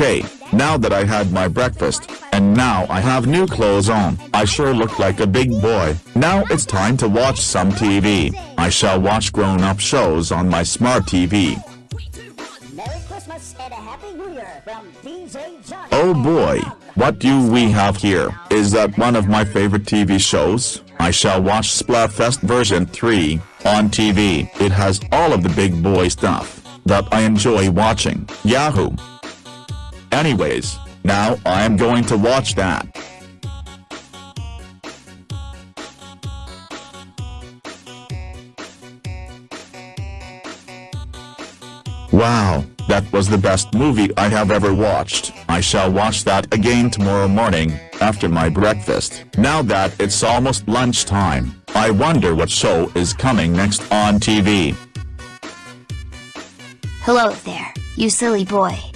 Okay, now that I had my breakfast, and now I have new clothes on, I sure look like a big boy. Now it's time to watch some TV. I shall watch grown-up shows on my smart TV. Merry Christmas and a Happy New Year from DJ Johnny. Oh boy, what do we have here? Is that one of my favorite TV shows? I shall watch Splatfest version 3 on TV. It has all of the big boy stuff that I enjoy watching. Yahoo! Anyways, now I am going to watch that. Wow, that was the best movie I have ever watched. I shall watch that again tomorrow morning, after my breakfast. Now that it's almost lunchtime, I wonder what show is coming next on TV. Hello there, you silly boy.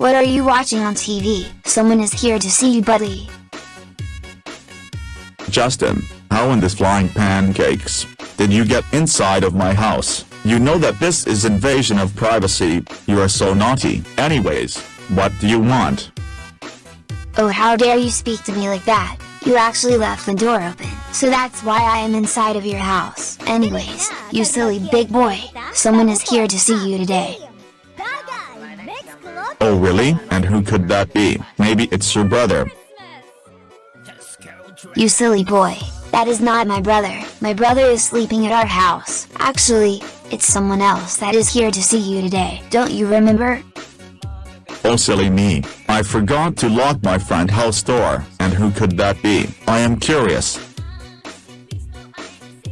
What are you watching on TV? Someone is here to see you buddy. Justin, how in this flying pancakes, did you get inside of my house? You know that this is invasion of privacy, you are so naughty. Anyways, what do you want? Oh how dare you speak to me like that, you actually left the door open, so that's why I am inside of your house. Anyways, you silly big boy, someone is here to see you today. Oh really? And who could that be? Maybe it's your brother. You silly boy, that is not my brother, my brother is sleeping at our house. Actually, it's someone else that is here to see you today, don't you remember? Oh silly me, I forgot to lock my front house door, and who could that be? I am curious.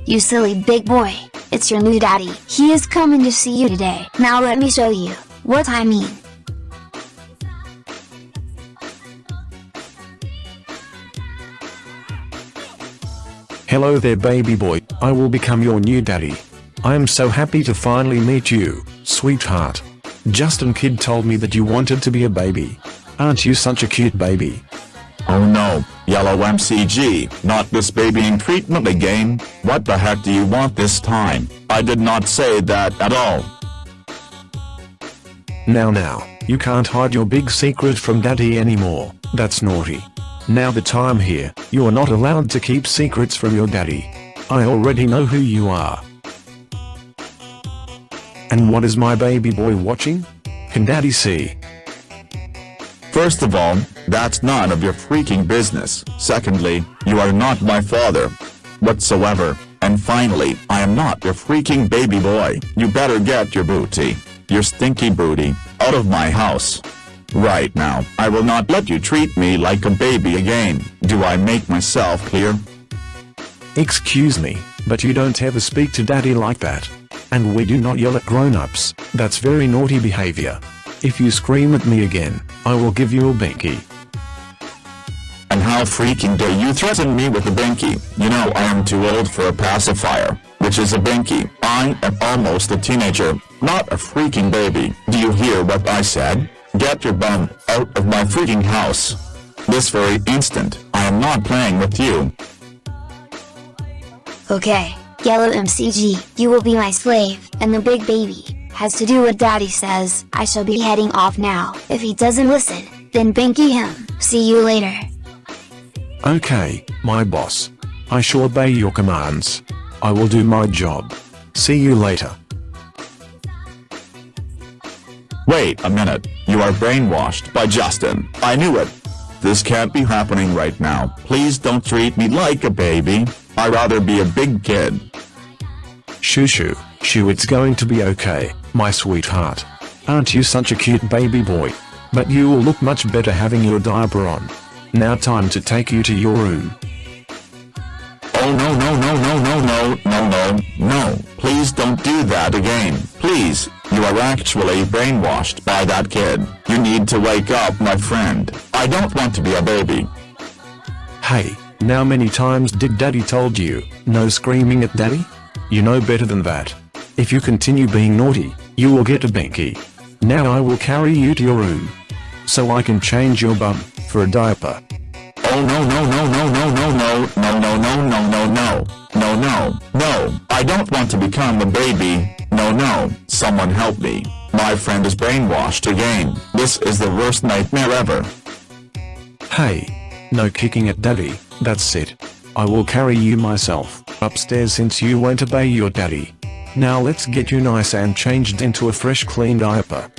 You silly big boy, it's your new daddy. He is coming to see you today. Now let me show you what I mean. Hello there baby boy, I will become your new daddy. I am so happy to finally meet you, sweetheart. Justin Kid told me that you wanted to be a baby. Aren't you such a cute baby? Oh no, Yellow MCG, not this babying treatment again, what the heck do you want this time? I did not say that at all. Now now, you can't hide your big secret from daddy anymore, that's naughty. Now the I'm here, you are not allowed to keep secrets from your daddy. I already know who you are. And what is my baby boy watching? Can daddy see? First of all, that's none of your freaking business. Secondly, you are not my father. Whatsoever. And finally, I am not your freaking baby boy. You better get your booty, your stinky booty, out of my house. Right now, I will not let you treat me like a baby again. Do I make myself clear? Excuse me, but you don't ever speak to daddy like that. And we do not yell at grown-ups, that's very naughty behavior. If you scream at me again, I will give you a binky. And how freaking dare you threaten me with a binky? You know I am too old for a pacifier, which is a binky. I am almost a teenager, not a freaking baby. Do you hear what I said? Get your bum out of my freaking house. This very instant, I am not playing with you. Okay, Yellow MCG, you will be my slave, and the big baby, has to do what daddy says. I shall be heading off now. If he doesn't listen, then binky him. See you later. Okay, my boss. I shall obey your commands. I will do my job. See you later. Wait a minute, you are brainwashed by Justin. I knew it. This can't be happening right now. Please don't treat me like a baby. I'd rather be a big kid. Shoo shoo, shoo it's going to be okay, my sweetheart. Aren't you such a cute baby boy? But you will look much better having your diaper on. Now time to take you to your room. Oh no no no no no no no please don't do that again please you are actually brainwashed by that kid you need to wake up my friend I don't want to be a baby Hey, now many times did daddy told you, no screaming at daddy? You know better than that. If you continue being naughty, you will get a binky. Now I will carry you to your room. So I can change your bum, for a diaper. Oh no no no no no no no no no no no no no no no no I don't want to become a baby no no someone help me My friend is brainwashed again. This is the worst nightmare ever. Hey. No kicking at daddy, that's it. I will carry you myself, upstairs since you won't obey your daddy. Now let's get you nice and changed into a fresh clean diaper.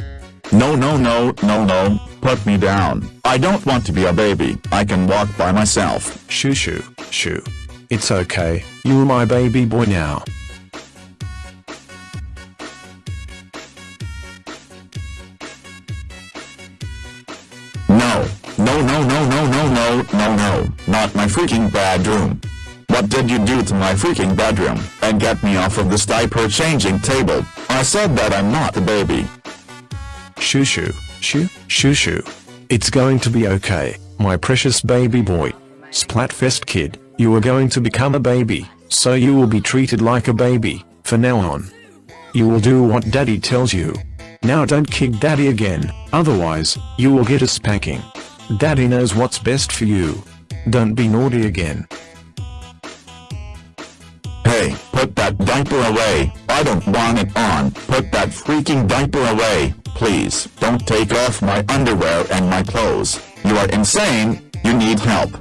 No no no no no, put me down. I don't want to be a baby. I can walk by myself. Shoo shoo, shoo. It's okay, you're my baby boy now. No, no no no no no no no no, not my freaking bedroom. What did you do to my freaking bedroom, and get me off of this diaper changing table? I said that I'm not a baby. Shoo shoo, shoo, shoo shoo. It's going to be okay, my precious baby boy. Splatfest kid, you are going to become a baby, so you will be treated like a baby, for now on. You will do what daddy tells you. Now don't kick daddy again, otherwise, you will get a spanking. Daddy knows what's best for you. Don't be naughty again. Hey, put that diaper away. I don't want it on. Put that freaking diaper away, please. Don't take off my underwear and my clothes. You are insane. You need help.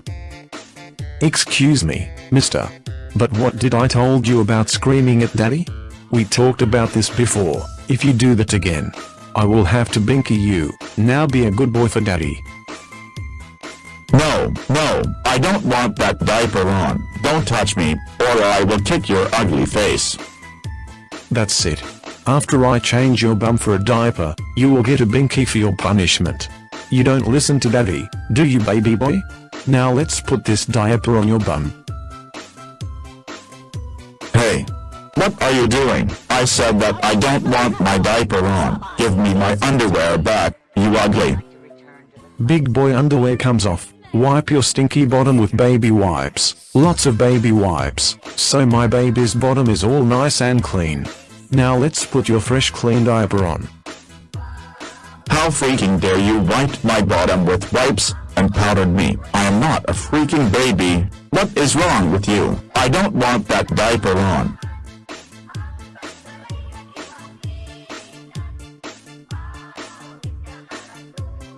Excuse me, mister. But what did I told you about screaming at daddy? We talked about this before. If you do that again, I will have to binky you. Now be a good boy for daddy. No, no, I don't want that diaper on. Don't touch me, or I will kick your ugly face. That's it. After I change your bum for a diaper, you will get a binky for your punishment. You don't listen to daddy, do you baby boy? Now let's put this diaper on your bum. Hey. What are you doing? I said that I don't want my diaper on. Give me my underwear back, you ugly. Big boy underwear comes off. Wipe your stinky bottom with baby wipes. Lots of baby wipes. So my baby's bottom is all nice and clean. Now let's put your fresh clean diaper on. How freaking dare you wipe my bottom with wipes and powdered me. I am not a freaking baby. What is wrong with you? I don't want that diaper on.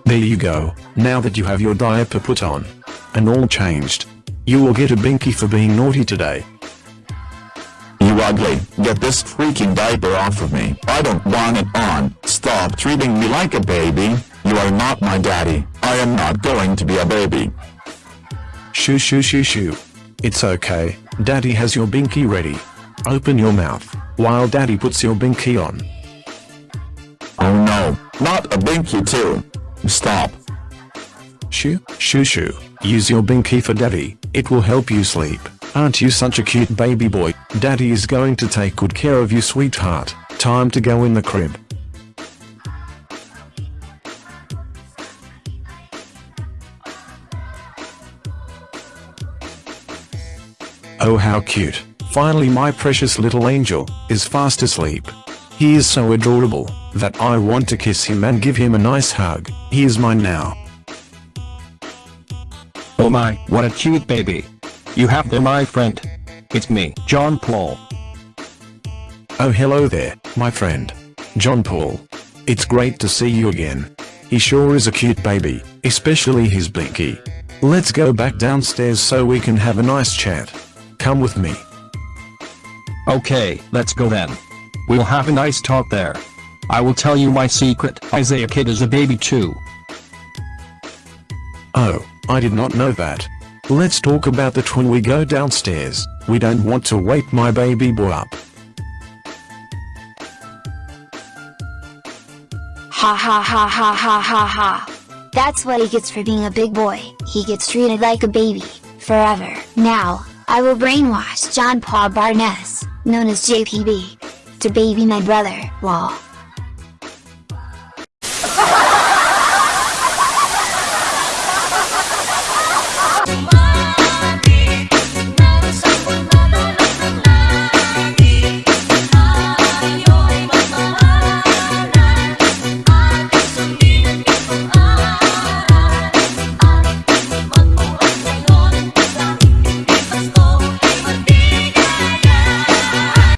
There you go, now that you have your diaper put on. And all changed. You will get a binky for being naughty today. You ugly, get this freaking diaper off of me. I don't want it on. Stop treating me like a baby. You are not my daddy. I am not going to be a baby. Shoo shoo shoo shoo. It's okay, daddy has your binky ready. Open your mouth, while daddy puts your binky on. Oh no, not a binky too. Stop. Shoo, shoo shoo, use your binky for daddy, it will help you sleep. Aren't you such a cute baby boy? Daddy is going to take good care of you sweetheart. Time to go in the crib. Oh how cute. Finally my precious little angel is fast asleep. He is so adorable that I want to kiss him and give him a nice hug. He is mine now. Oh my, what a cute baby. You have there my friend. It's me, John Paul. Oh hello there, my friend. John Paul. It's great to see you again. He sure is a cute baby, especially his binky. Let's go back downstairs so we can have a nice chat. Come with me. Okay, let's go then. We'll have a nice talk there. I will tell you my secret. Isaiah Kid is a baby too. Oh, I did not know that. Let's talk about that when we go downstairs. We don't want to wake my baby boy up. Ha ha ha ha ha ha ha. That's what he gets for being a big boy. He gets treated like a baby, forever. Now, I will brainwash John Paul Barnes, known as JPB, to baby my brother, lol.